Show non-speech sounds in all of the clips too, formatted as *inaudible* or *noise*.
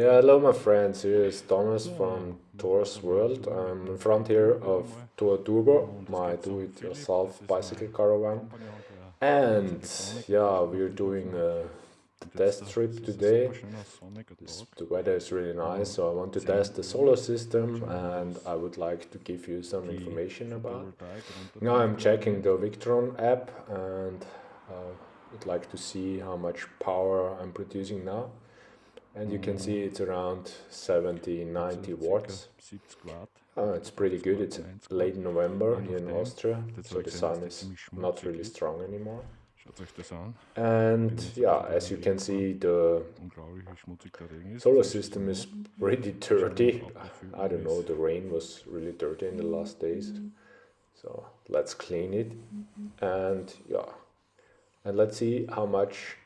Yeah, hello my friends, here is Thomas from Thor's World. I'm in front here of Tour Turbo, my do-it-yourself bicycle caravan. And yeah, we're doing a test trip today. The weather is really nice, so I want to test the solar system and I would like to give you some information about. Now I'm checking the Victron app and I uh, would like to see how much power I'm producing now and you can see it's around 70 90 watts. uh, it's pretty good. it's late November here in Austria so the sun is not really strong anymore. And yeah as you can see the solar system is pretty dirty. I don't know the rain was really dirty in the last days. So let's clean it. And yeah. And let's see how much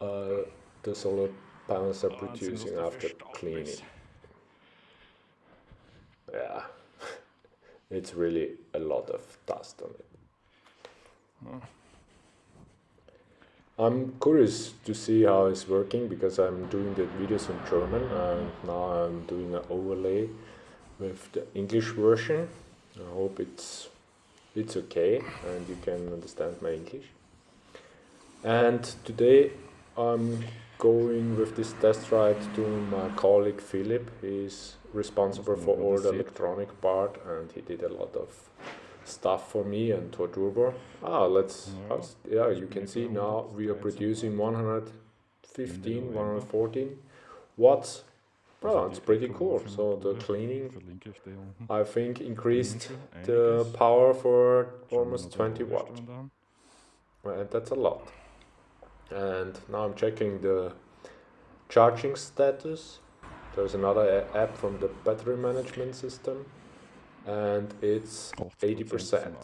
uh, the solar panels are producing after cleaning. Yeah, *laughs* it's really a lot of dust on it. I'm curious to see how it's working because I'm doing the videos in German and now I'm doing an overlay with the English version. I hope it's it's okay and you can understand my English. And today I'm going with this test ride to my colleague Philip. He's responsible for all the electronic part and he did a lot of stuff for me and Turbo. Ah, let's, yeah, you can see now we are producing 115, 114 watts. Well, it's pretty cool. So the cleaning, I think, increased the power for almost 20 watts. And that's a lot and now I'm checking the charging status. There's another app from the battery management system and it's 80%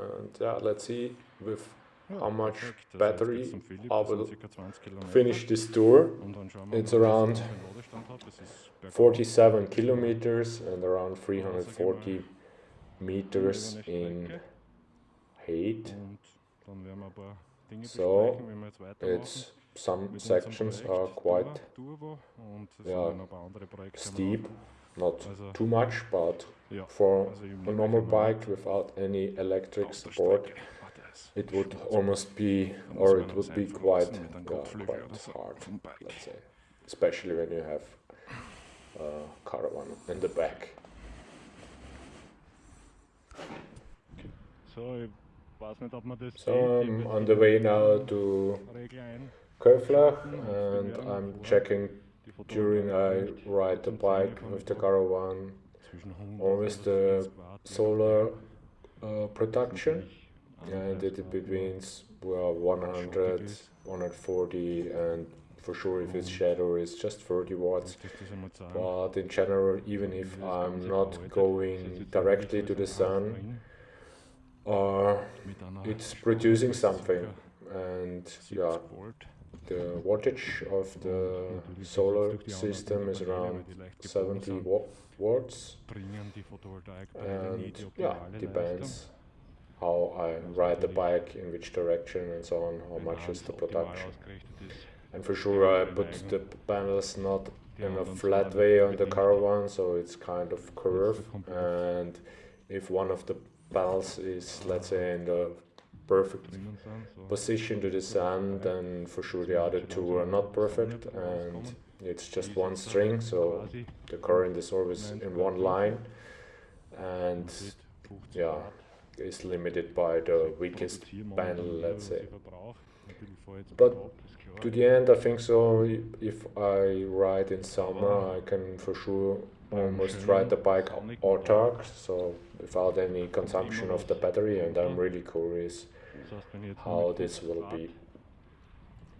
and yeah let's see with how much battery I will finish this tour. It's around 47 kilometers and around 340 meters in height so it's some sections are quite yeah, steep, not too much, but for a normal bike without any electric support, it would almost be, or it would be quite, yeah, quite hard, let's say, especially when you have a caravan in the back. So so I'm on the way now to Köflach and I'm checking during I ride the bike with the caravan always the solar uh, production. And it between well, 100, 140 and for sure if it's shadow it's just 30 watts. But in general even if I'm not going directly to the sun uh, it's producing something. And yeah the wattage of the solar system is around 70 watts. And yeah depends how I ride the bike in which direction and so on how much is the production. And for sure I put the panels not in a flat way on the caravan so it's kind of curved. And if one of the pulse is, let's say, in the perfect position to the sun, then for sure the other two are not perfect, and it's just one string, so the current is always in one line, and yeah, is limited by the weakest panel, let's say. But to the end, I think so. If I ride in summer, I can for sure Um, almost ride the bike autark, so without any consumption of the battery, and I'm really curious how this will be.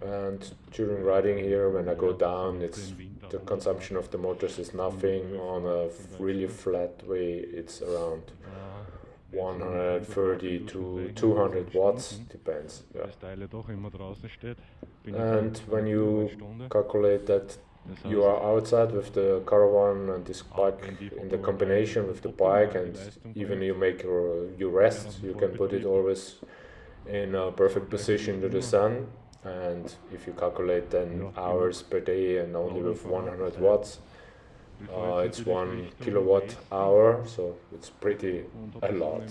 And during riding here, when I go down, it's the consumption of the motors is nothing. On a really flat way, it's around 130 to 200 watts, depends. Yeah. And when you calculate that you are outside with the caravan and this bike in the combination with the bike and even you make your, your rest, you can put it always in a perfect position to the sun. And if you calculate then hours per day and only with 100 watts uh, it's one kilowatt hour so it's pretty a lot.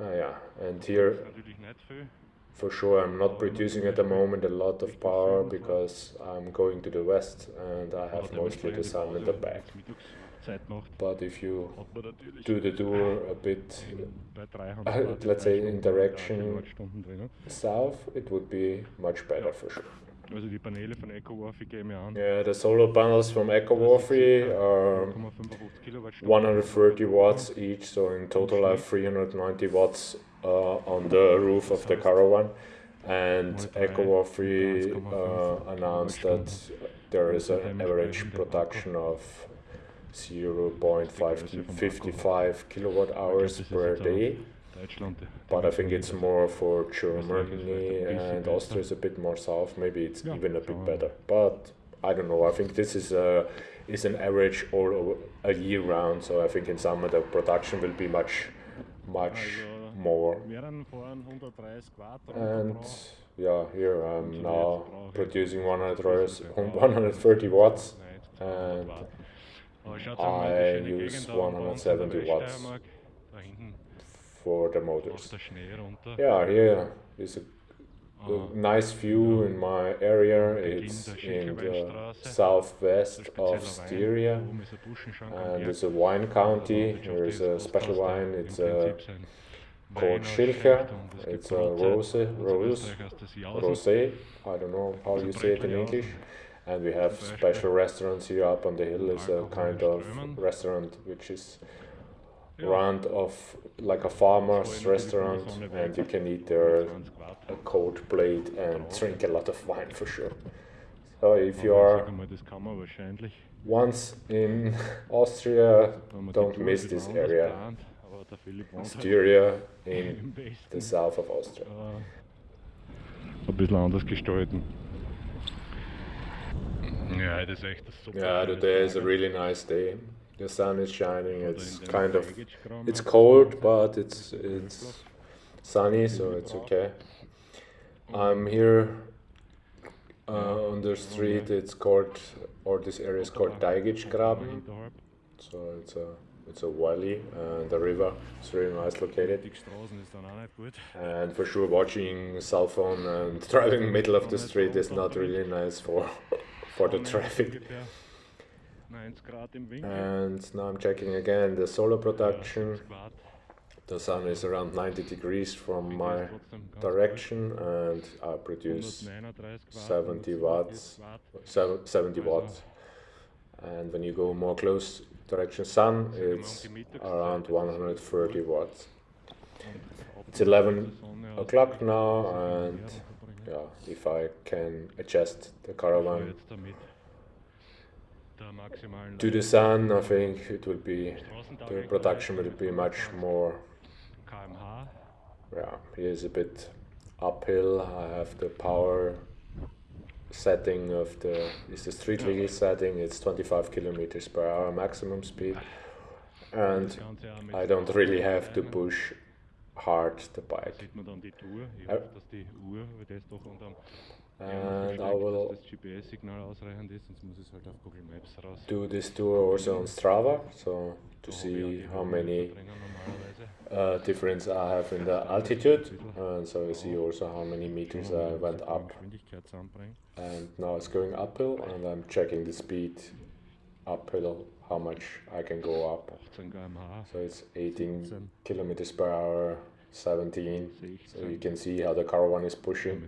uh, yeah. And here for sure I'm not producing at the moment a lot of power because I'm going to the west and I have mostly the sun in the back. But if you do the tour a bit, uh, let's say in direction south, it would be much better for sure. Yeah, the solar panels from Eco-Worthy are 130 watts each, so in total I have 390 watts uh, on the roof of the caravan. And Eco-Worthy uh, announced that there is an average production of 0.55 kilowatt hours per day. But I think it's more for Germany and Austria is a bit more south. Maybe it's even a bit better. But I don't know. I think this is a is an average all over a year round. So I think in summer the production will be much much more. And yeah, here I'm now producing 130 *laughs* watts and I use 170 watts for the motors. Yeah, here is a, a nice view in my area. It's in the southwest of Styria and it's a wine county. There is a special wine. It's a called Schilcher. It's a rose, rose, rosé. I don't know how you say it in English and we have special restaurants here up on the hill is a kind of restaurant which is run of like a farmer's restaurant and you can eat there a cold plate and drink a lot of wine for sure. So if you are once in *laughs* Austria don't miss this area. Styria *laughs* in the south of Austria. Ein bisschen anders gestalten Yeah, it is echt super. Yeah, today is a really nice day. The sun is shining. It's kind of it's cold, but it's it's sunny, so it's okay. I'm here uh, on the street. It's called, or this area is called Daigichgraben. So it's a it's a valley and the river is very nice located. And for sure, watching cell phone and *laughs* driving middle of the street is not really nice for *laughs* for the traffic. And now I'm checking again the solar production. The sun is around 90 degrees from my direction and I produce 70 watts, 70 watts. And when you go more close direction sun, it's around 130 watts. It's 11 o'clock now and yeah, if I can adjust the caravan to the sun, I think it will be, the production will be much more, yeah, here's a bit uphill, I have the power setting of the, is the street legal setting, it's 25 kilometers per hour maximum speed, and I don't really have to push hard the bike. And I will do this tour also on Strava, so to see how many uh, difference I have in the altitude, and so you see also how many meters I went up. And now it's going uphill, and I'm checking the speed uphill how much I can go up. So it's 18 kilometers per hour, 17. So you can see how the caravan is pushing.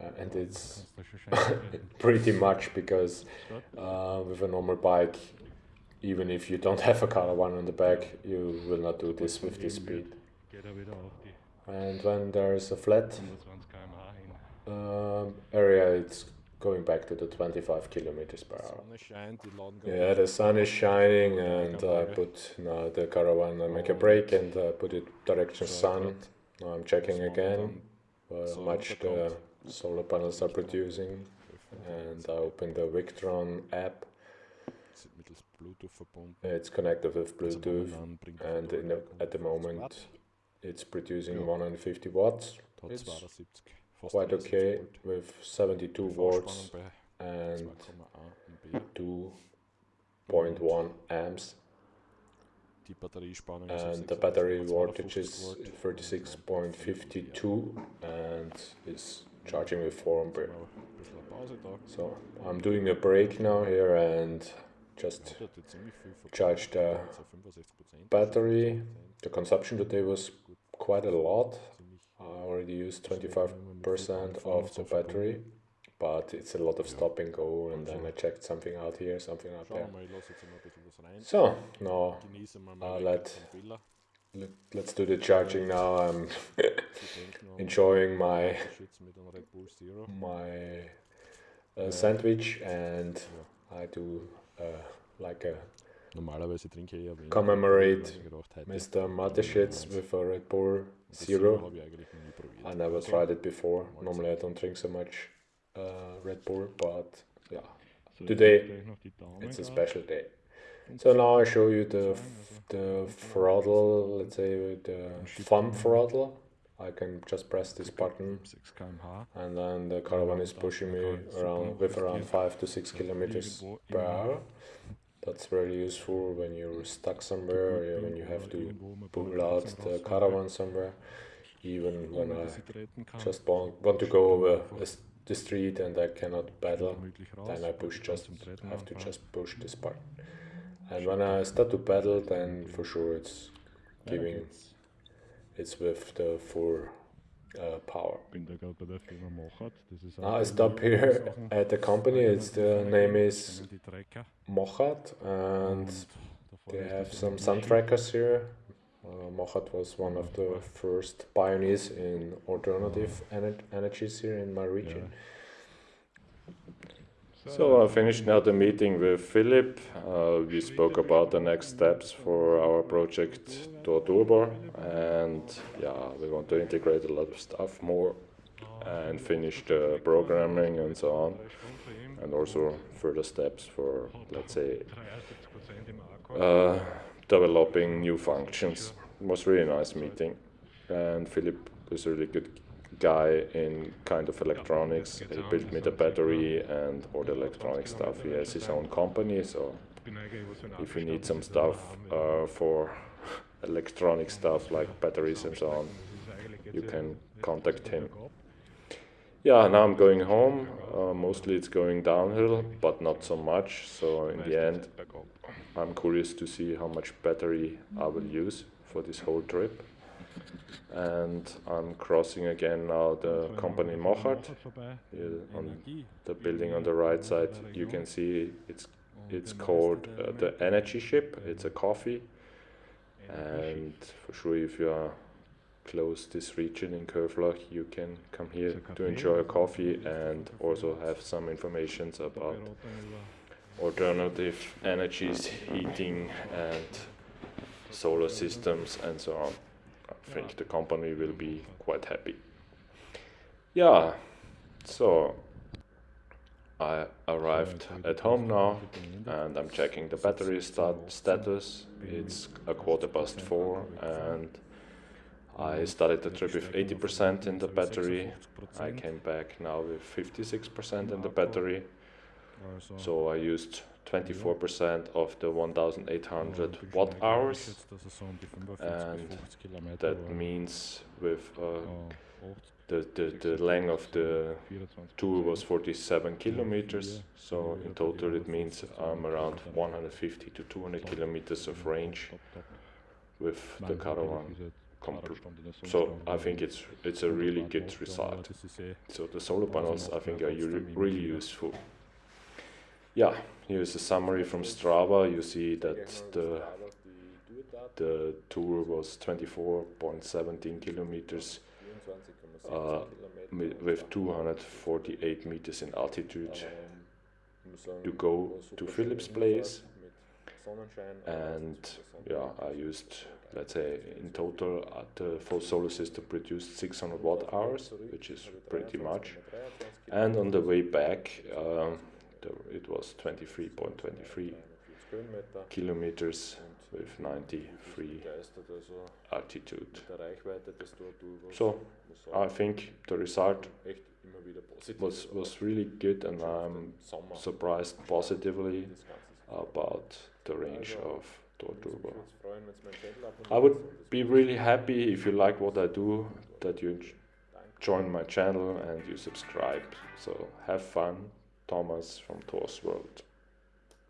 Uh, and it's *laughs* pretty much because uh, with a normal bike, even if you don't have a caravan on the back, you will not do this with this speed. And when there's a flat uh, area, it's going back to the 25 kilometers per hour. Yeah, the sun is shining and I put now the caravan, I make a break and I put it direction sun. Now I'm checking again. how much the solar panels are producing and I open the Victron app. It's connected with Bluetooth and the, at the moment it's producing 150 watts. It's quite okay with 72 volts and 2.1 amps. And the battery voltage is 36.52 and is charging with 4 ampere. So I'm doing a break now here and just charge the battery. The consumption today was quite a lot. I already used 25% of the battery but it's a lot of stop and go and then I checked something out here, something out there. So, now let, let, let's do the charging now. I'm *laughs* enjoying my, my uh, sandwich and I do uh, like a commemorate Mr. Mateschitz with a Red Bull Zero. I never tried it before. Normally I don't drink so much uh, Red Bull, but yeah, today it's a special day. So now I show you the the throttle, let's say the thumb throttle. I can just press this button and then the caravan is pushing me around with around 5 to 6 kilometers per hour. That's very useful when you're stuck somewhere when you have to pull out the caravan somewhere. Even when I just want, want to go over a the street and I cannot pedal, then I push just have to just push this button. And when I start to pedal, then for sure it's giving, it's with the full uh, power. Now I stop here at the company, it's the name is Mochat and they have some sun trackers here. Uh, Mochat was one of the first pioneers in alternative ener energies here in my region. Yeah. So I finished now the meeting with Philip. Uh, we spoke about the next steps for our project Tor and yeah, we want to integrate a lot of stuff more and finish the programming and so on and also further steps for let's say uh, developing new functions. It was really nice meeting, and Philip is really good guy in kind of electronics. He built me the battery and all the electronic stuff. He has his own company, so if you need some stuff uh, for *laughs* electronic stuff like batteries and so on, you can contact him. Yeah, now I'm going home. Uh, mostly it's going downhill, but not so much. So in the end, I'm curious to see how much battery I will use for this whole trip. And I'm crossing again now the company Mochat. on the building on the right side, you can see it's it's called uh, the Energy Ship. It's a coffee. And for sure, if you are close this region in Köflach, you can come here to enjoy a coffee and also have some information about alternative energies, heating and solar systems and so on. I think the company will be quite happy. Yeah, so I arrived at home now and I'm checking the battery stat status. It's a quarter past four and I started the trip with 80% in the battery. I came back now with 56% in the battery. So I used 24% of the 1800 watt hours. and that means with uh, the, the, the length of the tour was 47 kilometers. so in total it means I'm around 150 to 200 kilometers of range with the caravan so I think it's it's a really good result. so the solar panels I think are really useful yeah, here's a summary from Strava. You see that the the tour was 24.17 kilometers uh, with 248 meters in altitude to go to Philip's place and yeah I used let's say in total uh, the full solar system produced 600 watt hours which is pretty much and on the way back um, it was 23.23 kilometers with 93 altitude. So I think the result was, was really good and I'm surprised positively about the range of Torturbo. I would be really happy if you like what I do, that you join my channel and you subscribe. So have fun, Thomas from Thor's World.